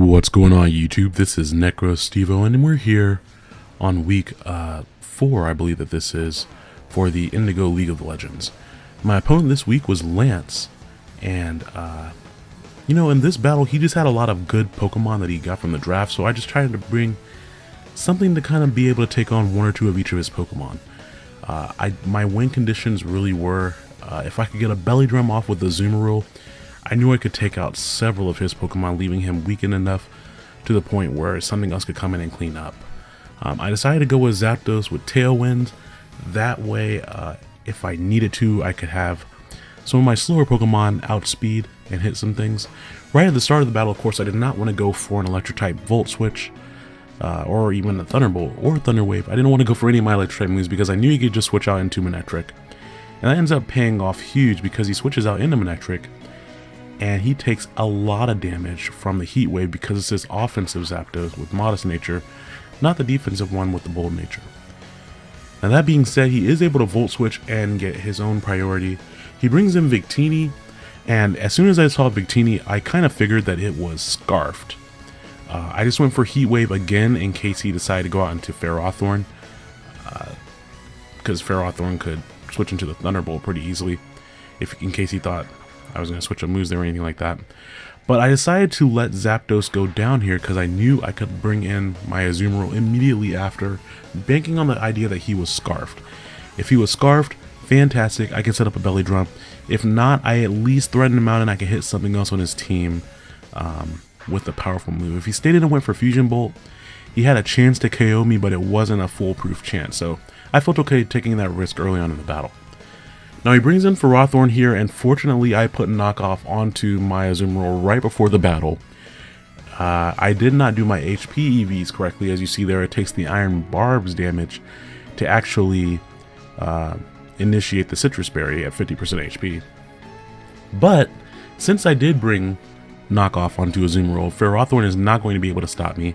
What's going on YouTube? This is NecroStevo and we're here on week uh, 4, I believe that this is, for the Indigo League of Legends. My opponent this week was Lance, and uh, you know, in this battle he just had a lot of good Pokemon that he got from the draft, so I just tried to bring something to kind of be able to take on one or two of each of his Pokemon. Uh, I My win conditions really were, uh, if I could get a Belly Drum off with the Azumarill, I knew I could take out several of his Pokemon, leaving him weakened enough to the point where something else could come in and clean up. Um, I decided to go with Zapdos with Tailwind. That way, uh, if I needed to, I could have some of my slower Pokemon outspeed and hit some things. Right at the start of the battle, of course, I did not want to go for an Electric-type Volt Switch, uh, or even a Thunderbolt, or Thunder Wave. I didn't want to go for any of my Electric-type moves because I knew he could just switch out into Manectric. And that ends up paying off huge because he switches out into Manectric, and he takes a lot of damage from the Heat Wave because it's his offensive Zapdos with Modest Nature, not the defensive one with the Bold Nature. Now that being said, he is able to Volt Switch and get his own priority. He brings in Victini, and as soon as I saw Victini, I kind of figured that it was Scarfed. Uh, I just went for Heat Wave again in case he decided to go out into Ferrothorn, because uh, Ferrothorn could switch into the Thunderbolt pretty easily, if in case he thought I was going to switch up moves there or anything like that. But I decided to let Zapdos go down here because I knew I could bring in my Azumarill immediately after, banking on the idea that he was Scarfed. If he was Scarfed, fantastic, I can set up a Belly Drum. If not, I at least threaten him out and I can hit something else on his team um, with a powerful move. If he stayed in and went for Fusion Bolt, he had a chance to KO me, but it wasn't a foolproof chance, so I felt okay taking that risk early on in the battle. Now he brings in Ferrothorn here, and fortunately I put knockoff onto my Azumarill right before the battle. Uh, I did not do my HP EVs correctly, as you see there, it takes the Iron Barbs damage to actually uh, initiate the Sitrus Berry at 50% HP. But, since I did bring knockoff onto Azumarill, Ferrothorn is not going to be able to stop me,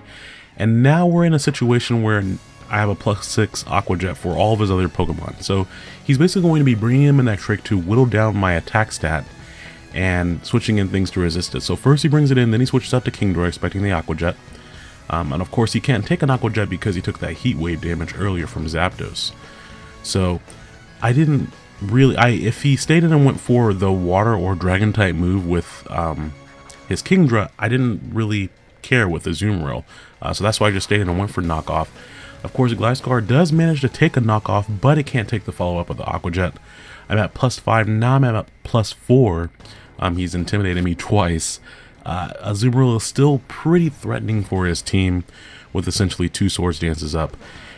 and now we're in a situation where I have a plus 6 Aqua Jet for all of his other Pokemon. So he's basically going to be bringing him in that trick to whittle down my attack stat and switching in things to resist it. So first he brings it in, then he switches out to Kingdra expecting the Aqua Jet. Um, and of course he can't take an Aqua Jet because he took that Heat Wave damage earlier from Zapdos. So I didn't really, I if he stayed in and went for the Water or Dragon type move with um, his Kingdra, I didn't really care with the Azumarill. Uh, so that's why I just stayed in and went for knockoff. Of course, Gliscor does manage to take a knockoff, but it can't take the follow-up of the Aqua Jet. I'm at plus 5, now I'm at plus 4. Um, he's intimidated me twice. Uh, Azumarill is still pretty threatening for his team with essentially two Swords Dances up.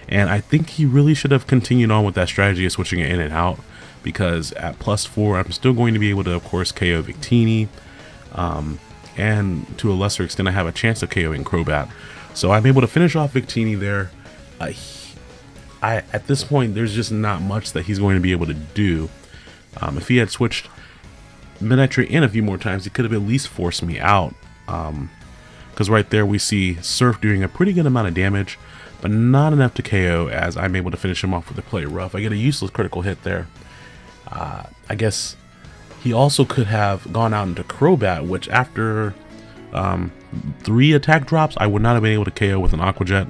And I think he really should have continued on with that strategy of switching it in and out because at plus 4, I'm still going to be able to, of course, KO Victini. Um, and to a lesser extent, I have a chance of KOing Crobat. So I'm able to finish off Victini there uh, I at this point there's just not much that he's going to be able to do. Um, if he had switched Manectric in a few more times, he could have at least forced me out. Because um, right there we see Surf doing a pretty good amount of damage, but not enough to KO as I'm able to finish him off with a play rough. I get a useless critical hit there. Uh, I guess he also could have gone out into Crobat, which after um, three attack drops, I would not have been able to KO with an Aqua Jet.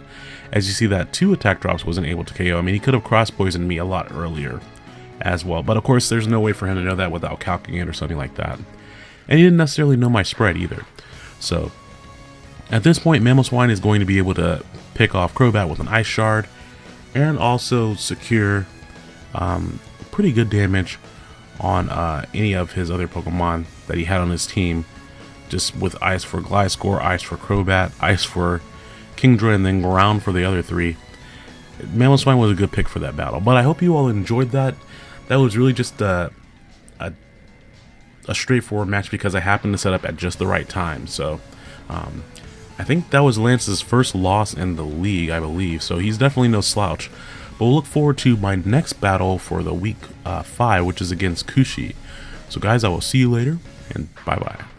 As you see that two attack drops wasn't able to KO. I mean, he could have cross-poisoned me a lot earlier as well. But of course, there's no way for him to know that without calculating it or something like that. And he didn't necessarily know my spread either. So, at this point, Mamoswine is going to be able to pick off Crobat with an Ice Shard and also secure um, pretty good damage on uh, any of his other Pokemon that he had on his team. Just with Ice for Gliscor, Ice for Crobat, Ice for Kingdra, and then Ground for the other three. Mamoswine was a good pick for that battle. But I hope you all enjoyed that. That was really just a, a, a straightforward match because I happened to set up at just the right time. So um, I think that was Lance's first loss in the league, I believe. So he's definitely no slouch. But we'll look forward to my next battle for the week uh, 5, which is against Kushi. So guys, I will see you later, and bye-bye.